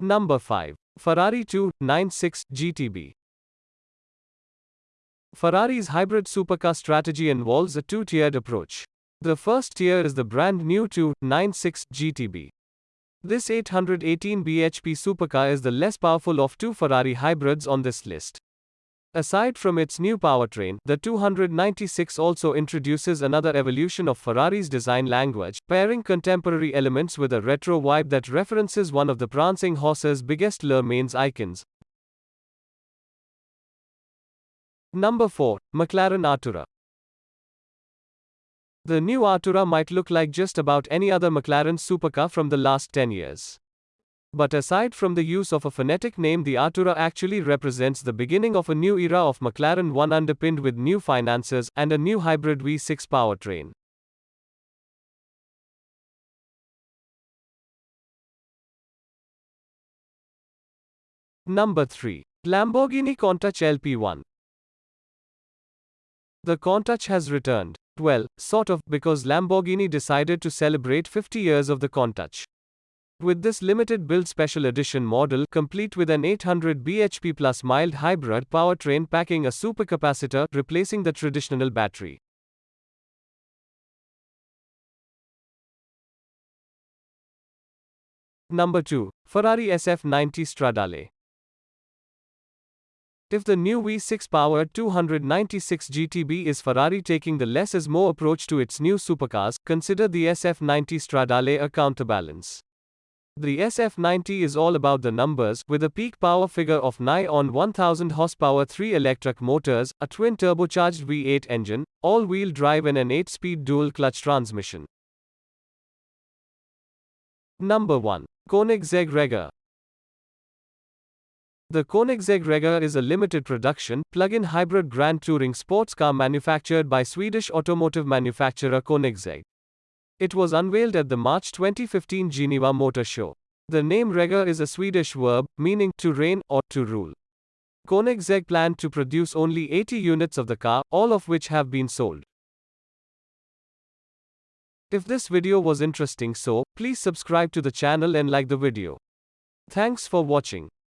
Number 5. Ferrari 296 GTB. Ferrari's hybrid supercar strategy involves a two tiered approach. The first tier is the brand new 296 GTB. This 818 bhp supercar is the less powerful of two Ferrari hybrids on this list. Aside from its new powertrain, the 296 also introduces another evolution of Ferrari's design language, pairing contemporary elements with a retro vibe that references one of the prancing horse's biggest Le Mans icons. Number 4. McLaren Artura. The new Artura might look like just about any other McLaren supercar from the last 10 years. But aside from the use of a phonetic name, the Artura actually represents the beginning of a new era of McLaren 1 underpinned with new finances and a new hybrid V6 powertrain. Number 3. Lamborghini Countach LPI. The Countach has returned. Well, sort of, because Lamborghini decided to celebrate 50 years of the Countach. With this limited build special edition model, complete with an 800 bhp plus mild hybrid powertrain packing a supercapacitor, replacing the traditional battery. Number 2. Ferrari SF90 Stradale. If the new V6 powered 296 GTB is Ferrari taking the less is more approach to its new supercars, consider the SF90 Stradale a counterbalance. The SF90 is all about the numbers, with a peak power figure of nigh on 1000 horsepower 3 electric motors, a twin turbocharged V8 engine, all-wheel drive and an 8-speed dual-clutch transmission. Number 1. Koenigsegg Regera. The Koenigsegg Regera is a limited production, plug-in hybrid grand touring sports car manufactured by Swedish automotive manufacturer Koenigsegg. It was unveiled at the March 2015 Geneva Motor Show. The name Regera is a Swedish verb, meaning to reign or to rule. Koenigsegg planned to produce only 80 units of the car, all of which have been sold. If this video was interesting so, please subscribe to the channel and like the video. Thanks for watching.